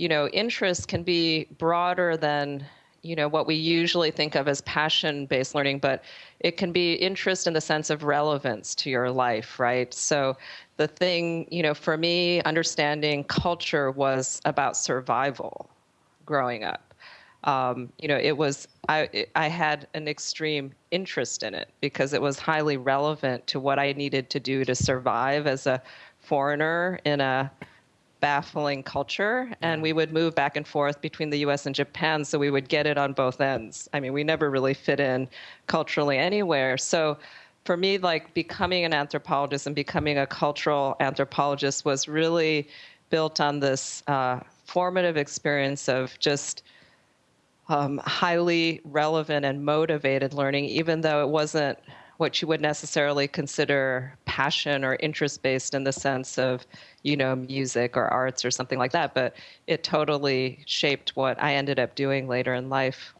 you know, interest can be broader than you know what we usually think of as passion based learning but it can be interest in the sense of relevance to your life right? So the thing you know for me understanding culture was about survival growing up. Um, you know it was I, I had an extreme interest in it because it was highly relevant to what i needed to do to survive as a foreigner in a baffling culture and we would move back and forth between the US and Japan so we would get it on both ends. I mean, we never really fit in culturally anywhere. So for me like becoming an anthropologist and becoming a cultural anthropologist was really built on this uh, formative experience of just um, highly relevant and motivated learning, even though it wasn't what you would necessarily consider passion or interest based in the sense of, you know, music or arts or something like that. But it totally shaped what I ended up doing later in life.